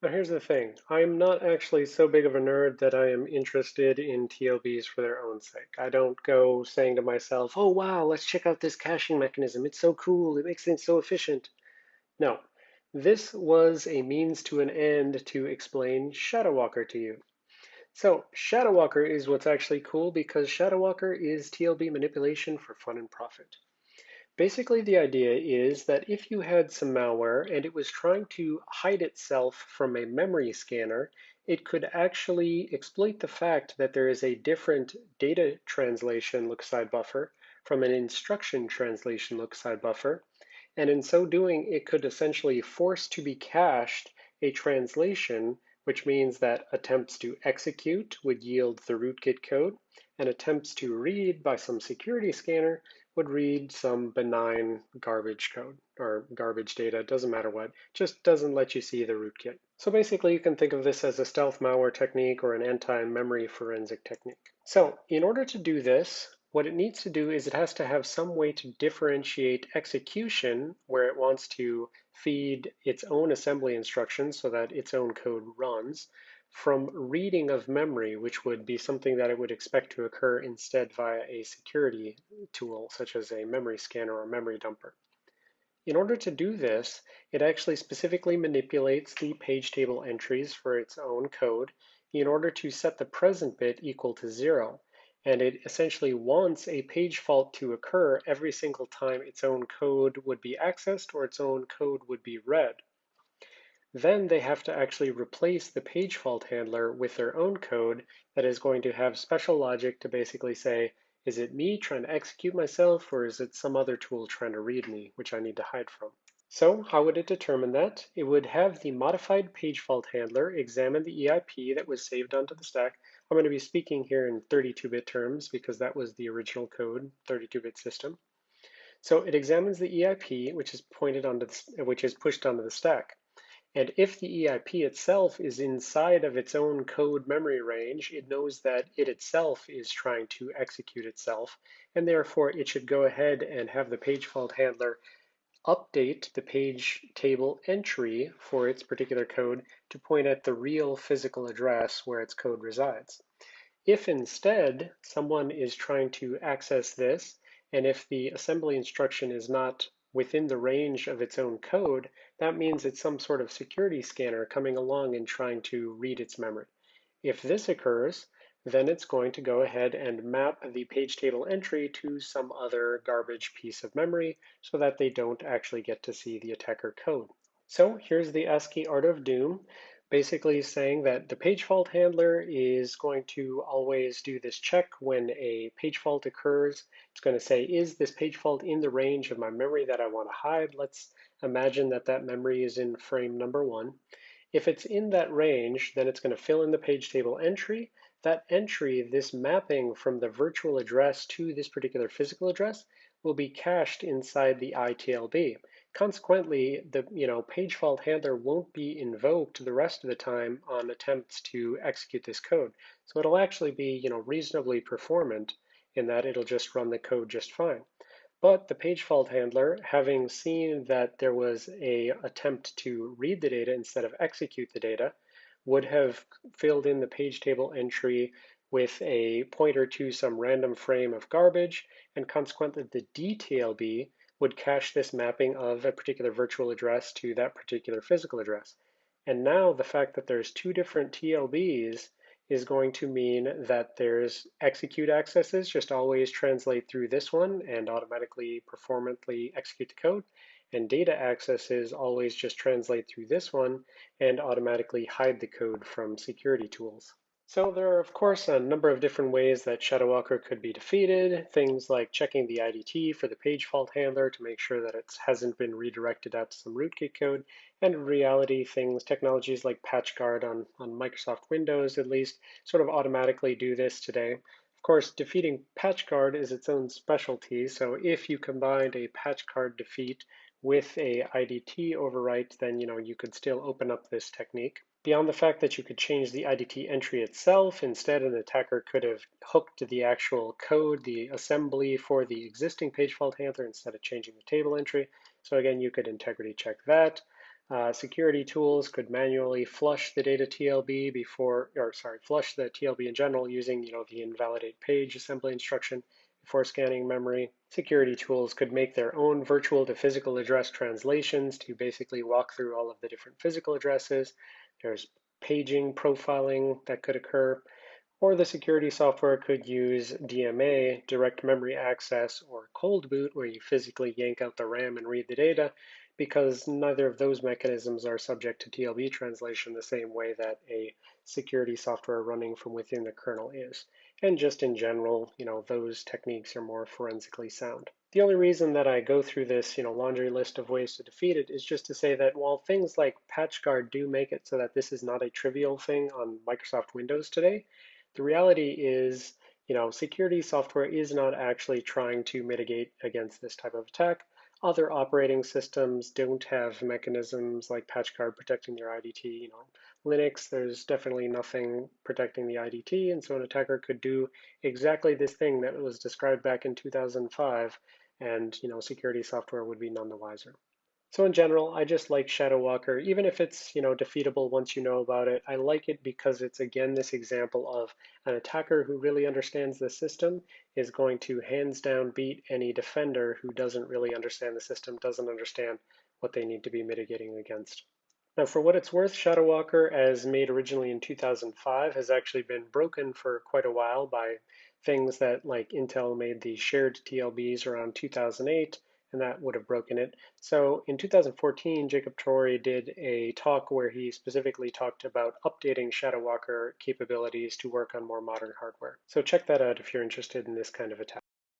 Now, here's the thing. I'm not actually so big of a nerd that I am interested in TLBs for their own sake. I don't go saying to myself, oh, wow, let's check out this caching mechanism. It's so cool. It makes things so efficient. No, this was a means to an end to explain ShadowWalker to you. So ShadowWalker is what's actually cool because ShadowWalker is TLB manipulation for fun and profit. Basically, the idea is that if you had some malware and it was trying to hide itself from a memory scanner, it could actually exploit the fact that there is a different data translation look-aside buffer from an instruction translation look-aside buffer. And in so doing, it could essentially force to be cached a translation, which means that attempts to execute would yield the rootkit code, and attempts to read by some security scanner would read some benign garbage code or garbage data, doesn't matter what, just doesn't let you see the rootkit. So basically you can think of this as a stealth malware technique or an anti-memory forensic technique. So in order to do this, what it needs to do is it has to have some way to differentiate execution where it wants to feed its own assembly instructions so that its own code runs from reading of memory, which would be something that it would expect to occur instead via a security tool, such as a memory scanner or memory dumper. In order to do this, it actually specifically manipulates the page table entries for its own code in order to set the present bit equal to zero. And it essentially wants a page fault to occur every single time its own code would be accessed or its own code would be read. Then they have to actually replace the page fault handler with their own code that is going to have special logic to basically say, is it me trying to execute myself or is it some other tool trying to read me, which I need to hide from? So how would it determine that? It would have the modified page fault handler examine the EIP that was saved onto the stack. I'm going to be speaking here in 32-bit terms because that was the original code, 32-bit system. So it examines the EIP, which is pointed onto the, which is pushed onto the stack. And if the EIP itself is inside of its own code memory range, it knows that it itself is trying to execute itself, and therefore it should go ahead and have the page fault handler update the page table entry for its particular code to point at the real physical address where its code resides. If instead someone is trying to access this, and if the assembly instruction is not within the range of its own code, that means it's some sort of security scanner coming along and trying to read its memory. If this occurs, then it's going to go ahead and map the page table entry to some other garbage piece of memory so that they don't actually get to see the attacker code. So here's the ASCII art of doom basically saying that the page fault handler is going to always do this check when a page fault occurs. It's going to say, is this page fault in the range of my memory that I want to hide? Let's imagine that that memory is in frame number one. If it's in that range, then it's going to fill in the page table entry. That entry, this mapping from the virtual address to this particular physical address, will be cached inside the ITLB. Consequently, the you know page fault handler won't be invoked the rest of the time on attempts to execute this code. So it'll actually be you know reasonably performant in that it'll just run the code just fine. But the page fault handler, having seen that there was a attempt to read the data instead of execute the data, would have filled in the page table entry with a pointer to some random frame of garbage, and consequently the DTLB would cache this mapping of a particular virtual address to that particular physical address. And now the fact that there's two different TLBs is going to mean that there's execute accesses just always translate through this one and automatically performantly execute the code. And data accesses always just translate through this one and automatically hide the code from security tools. So there are, of course, a number of different ways that ShadowWalker could be defeated. Things like checking the IDT for the page fault handler to make sure that it hasn't been redirected out to some rootkit code. And in reality, things, technologies like PatchGuard on, on Microsoft Windows, at least, sort of automatically do this today. Of course, defeating PatchGuard is its own specialty. So if you combined a PatchGuard defeat with a IDT overwrite, then you know you could still open up this technique. Beyond the fact that you could change the IDT entry itself, instead an attacker could have hooked the actual code, the assembly for the existing page fault handler instead of changing the table entry. So again, you could integrity check that. Uh, security tools could manually flush the data TLB before, or sorry, flush the TLB in general using, you know, the invalidate page assembly instruction before scanning memory. Security tools could make their own virtual to physical address translations to basically walk through all of the different physical addresses. There's paging profiling that could occur. Or the security software could use DMA, direct memory access, or cold boot, where you physically yank out the RAM and read the data, because neither of those mechanisms are subject to TLB translation the same way that a security software running from within the kernel is. And just in general, you know, those techniques are more forensically sound. The only reason that I go through this, you know, laundry list of ways to defeat it is just to say that while things like PatchGuard do make it so that this is not a trivial thing on Microsoft Windows today, the reality is, you know, security software is not actually trying to mitigate against this type of attack. Other operating systems don't have mechanisms like PatchGuard protecting your IDT. You know, Linux, there's definitely nothing protecting the IDT, and so an attacker could do exactly this thing that was described back in 2005, and you know, security software would be none the wiser. So in general, I just like Shadow Walker, even if it's you know defeatable once you know about it. I like it because it's again this example of an attacker who really understands the system is going to hands down beat any defender who doesn't really understand the system, doesn't understand what they need to be mitigating against. Now, for what it's worth, Shadow Walker, as made originally in 2005, has actually been broken for quite a while by things that like Intel made the shared TLBs around 2008 and that would have broken it. So in 2014, Jacob Torrey did a talk where he specifically talked about updating Shadow Walker capabilities to work on more modern hardware. So check that out if you're interested in this kind of attack.